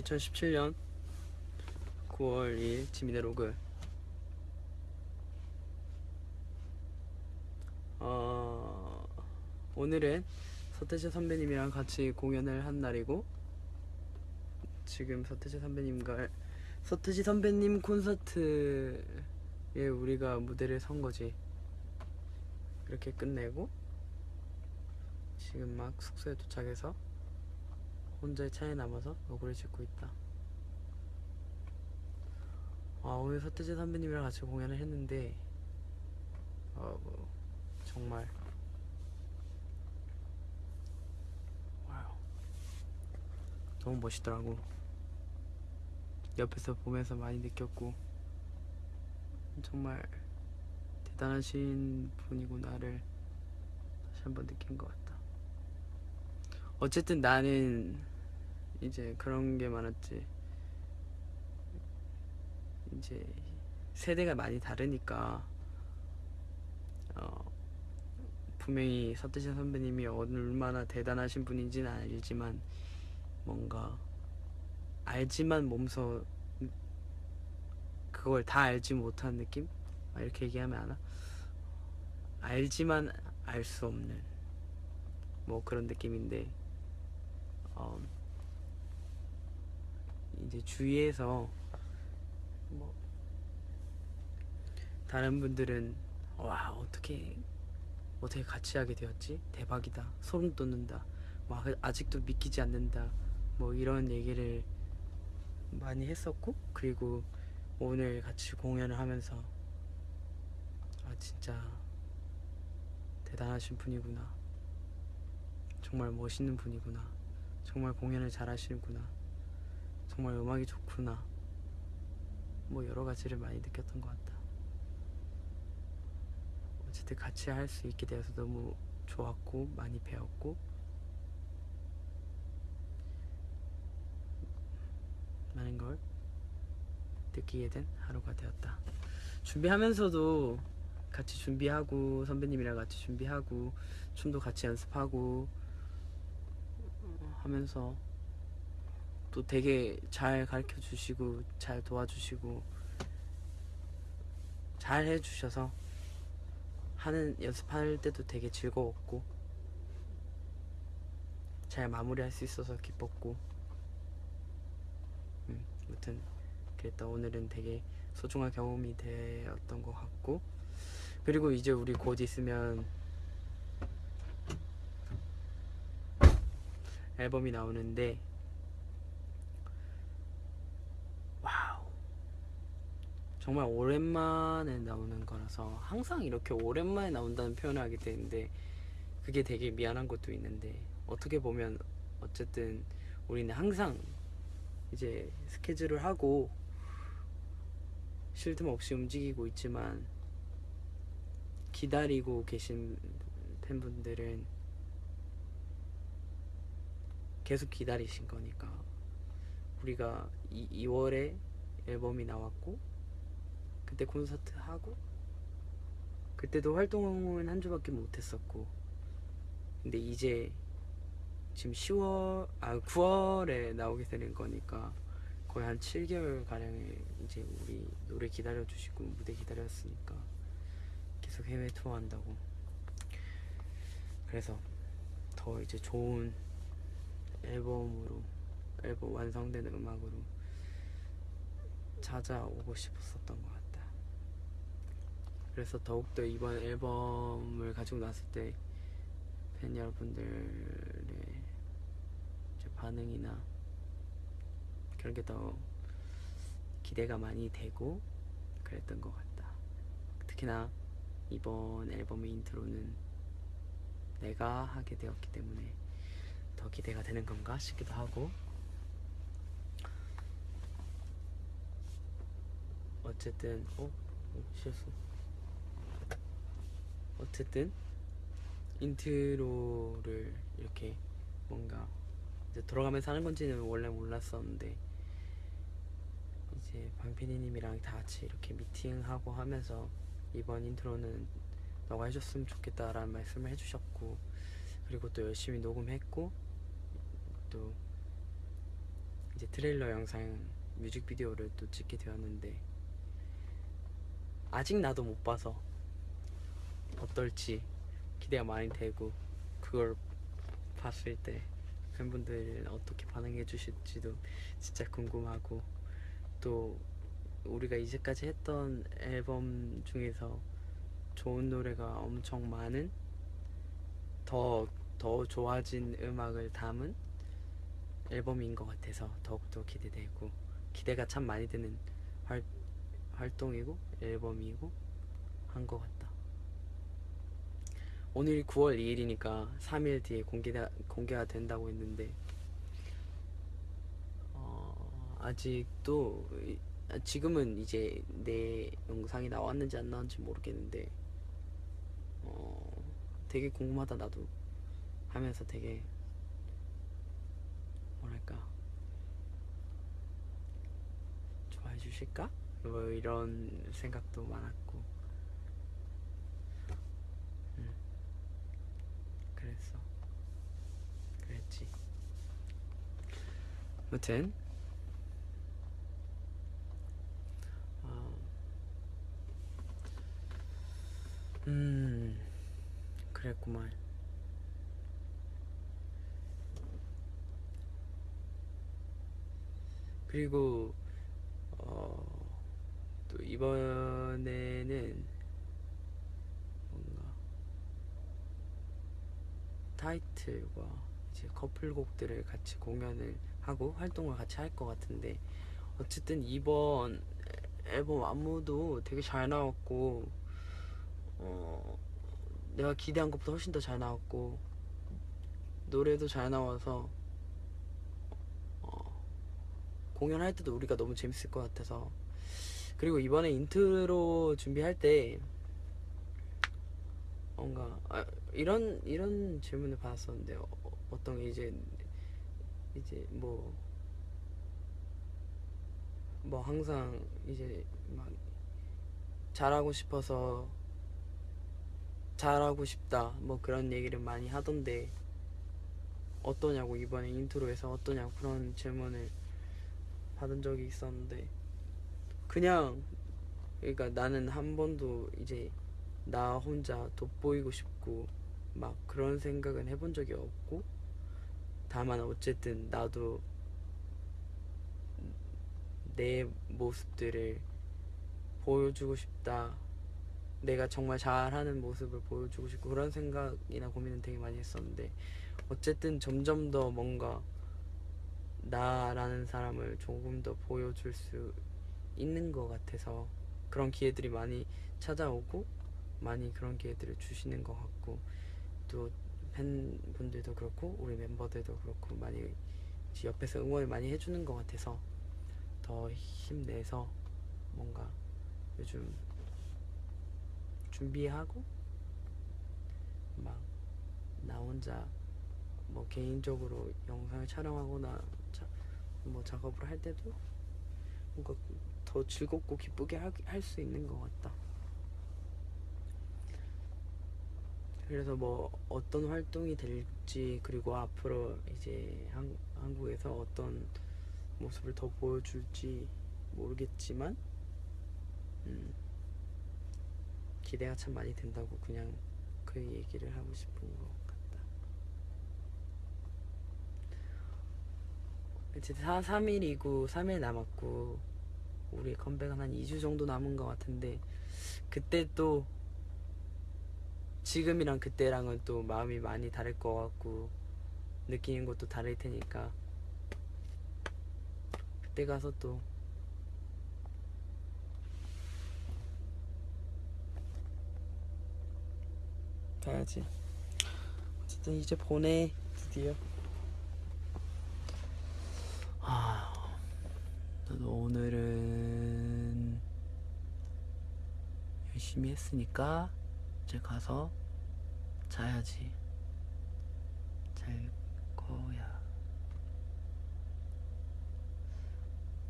2017년 9월 2일 지민의 로그 어, 오늘은 서태지 선배님이랑 같이 공연을 한 날이고 지금 서태지 선배님과 서태지 선배님 콘서트에 우리가 무대를 선 거지. 그렇게 끝내고 지금 막 숙소에 도착해서 혼자의 차에 남아서 노래를 짓고 있다. 아 오늘 서태지 선배님이랑 같이 공연을 했는데 어, 뭐, 정말 와우 너무 멋있더라고. 옆에서 보면서 많이 느꼈고 정말 대단하신 분이구나를 다시 한번 느낀 것 같다. 어쨌든 나는 이제 그런 게 많았지. 이제 세대가 많이 다르니까 어, 분명히 서태지 선배님이 얼마나 대단하신 분인지는 알지만 뭔가 알지만 몸소 그걸 다 알지 못한 느낌? 아, 이렇게 얘기하면 아나? 알지만 알 수 없는 뭐 그런 느낌인데 어, 이제 주위에서 뭐 다른 분들은 와 어떻게 어떻게 같이 하게 되었지? 대박이다. 소름 돋는다. 와 아직도 믿기지 않는다. 뭐 이런 얘기를 많이 했었고 그리고 오늘 같이 공연을 하면서 아 진짜 대단하신 분이구나. 정말 멋있는 분이구나. 정말 공연을 잘 하시는구나 정말 음악이 좋구나. 뭐 여러 가지를 많이 느꼈던 것 같다. 어쨌든 같이 할 수 있게 되어서 너무 좋았고 많이 배웠고. 많은 걸 느끼게 된 하루가 되었다. 준비하면서도 같이 준비하고 선배님이랑 같이 준비하고 춤도 같이 연습하고 하면서 또 되게 잘 가르쳐 주시고 잘 도와주시고 잘 해주셔서 하는 연습할 때도 되게 즐거웠고 잘 마무리할 수 있어서 기뻤고 음, 아무튼 그랬다. 오늘은 되게 소중한 경험이 되었던 것 같고 그리고 이제 우리 곧 있으면 앨범이 나오는데 와우 정말 오랜만에 나오는 거라서 항상 이렇게 오랜만에 나온다는 표현을 하게 되는데 그게 되게 미안한 것도 있는데 어떻게 보면 어쨌든 우리는 항상 이제 스케줄을 하고 쉴 틈 없이 움직이고 있지만 기다리고 계신 팬분들은 계속 기다리신 거니까 우리가 이, 2월에 앨범이 나왔고 그때 콘서트 하고 그때도 활동은 한 주밖에 못했었고 근데 이제 지금 10월 아 9월에 나오게 되는 거니까 거의 한 7개월 가량의 이제 우리 노래 기다려 주시고 무대 기다렸으니까 계속 해외 투어 한다고 그래서 더 이제 좋은 앨범으로 앨범 완성된 음악으로 찾아오고 싶었었던 것 같다. 그래서 더욱더 이번 앨범을 가지고 났을 때 팬 여러분들의 반응이나 그런 게 더 기대가 많이 되고 그랬던 것 같다. 특히나 이번 앨범의 intro는 내가 하게 되었기 때문에 더 기대가 되는 건가 싶기도 하고 어쨌든 어? 어 실수 어쨌든 intro를 이렇게 뭔가 이제 돌아가면서 하는 건지는 원래 몰랐었는데 이제 방피디님이랑 다 같이 이렇게 미팅하고 하면서 이번 intro는 너가 해줬으면 좋겠다라는 말씀을 해주셨고 그리고 또 열심히 녹음했고 또 이제 트레일러 영상 뮤직비디오를 또 찍게 되었는데 아직 나도 못 봐서 어떨지 기대가 많이 되고 그걸 봤을 때 팬분들은 어떻게 반응해 주실지도 진짜 궁금하고 또 우리가 이제까지 했던 앨범 중에서 좋은 노래가 엄청 많은 더, 더 좋아진 음악을 담은 앨범인 것 같아서 더욱더 기대되고 기대가 참 많이 되는 활, 활동이고 앨범이고 한 것 같다. 오늘이 9월 2일이니까 3일 뒤에 공개가, 공개가 된다고 했는데 어, 아직도 이- 아, 지금은 이제 내 영상이 나왔는지 안 나왔는지 모르겠는데 어, 되게 궁금하다 나도. 하면서 되게 뭐랄까. 좋아해 주실까? 뭐 이런 생각도 많았고 음, 그랬어 그랬지 아무튼. 어, 음. 그랬구만. 그리고 어, 또 이번에는 뭔가 타이틀과 이제 커플곡들을 같이 공연을 하고 활동을 같이 할 것 같은데 어쨌든 이번 앨범 안무도 되게 잘 나왔고 어, 내가 기대한 것보다 훨씬 더 잘 나왔고 노래도 잘 나와서 어, 공연할 때도 우리가 너무 재밌을 것 같아서. 그리고 이번에 인트로 준비할 때 뭔가 아, 이런 이런 질문을 받았었는데 어, 어떤 게 이제 이제 뭐뭐 항상 이제 막 잘하고 싶어서 잘하고 싶다 뭐 그런 얘기를 많이 하던데 어떠냐고 이번에 intro에서 어떠냐고 그런 질문을 받은 적이 있었는데 그냥 그러니까 나는 한 번도 이제 나 혼자 돋보이고 싶고 막 그런 생각은 해본 적이 없고 다만 어쨌든 나도 내 모습들을 보여주고 싶다. 내가 정말 잘하는 모습을 보여주고 싶고 그런 생각이나 고민은 되게 많이 했었는데 어쨌든 점점 더 뭔가 나라는 사람을 조금 더 보여줄 수 있는 것 같아서 그런 기회들이 많이 찾아오고 많이 그런 기회들을 주시는 것 같고 또 팬분들도 그렇고 우리 멤버들도 그렇고 많이 옆에서 응원을 많이 해주는 것 같아서 더 힘내서 뭔가 요즘 준비하고 막 나 혼자 뭐 개인적으로 영상을 촬영하거나 자, 뭐 작업을 할 때도 뭔가 더 즐겁고 기쁘게 할 수 있는 것 같다. 그래서 뭐 어떤 활동이 될지 그리고 앞으로 이제 한, 한국에서 어떤 모습을 더 보여줄지 모르겠지만 음, 기대가 참 많이 된다고 그냥 그 얘기를 하고 싶은 것 같다. 이제 4, 3일이고 3일 남았고 우리 컴백은 한 2주 정도 남은 것 같은데 그때 또 지금이랑 그때랑은 또 마음이 많이 다를 것 같고 느끼는 것도 다를 테니까 그때 가서 또 가야지. 어쨌든 이제 보내 드디어. 아 나도 오늘은 열심히 했으니까 이제 가서 자야지. 잘 거야.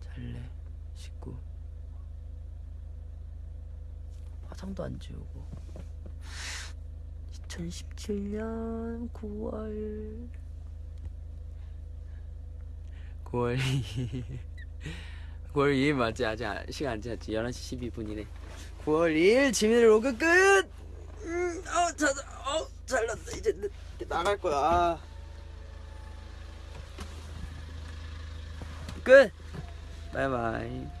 잘래. 식구. 화장도 안 지우고. 2017년 9월. 9월 2일 9월 2일 맞지? 아직 시간 안 지났지? 11시 12분이네. 9월 2일 지민의 로그 끝! 음, 어, 자, 어, 잘랐다 이제 나갈 거야. 아. 끝. 바이바이.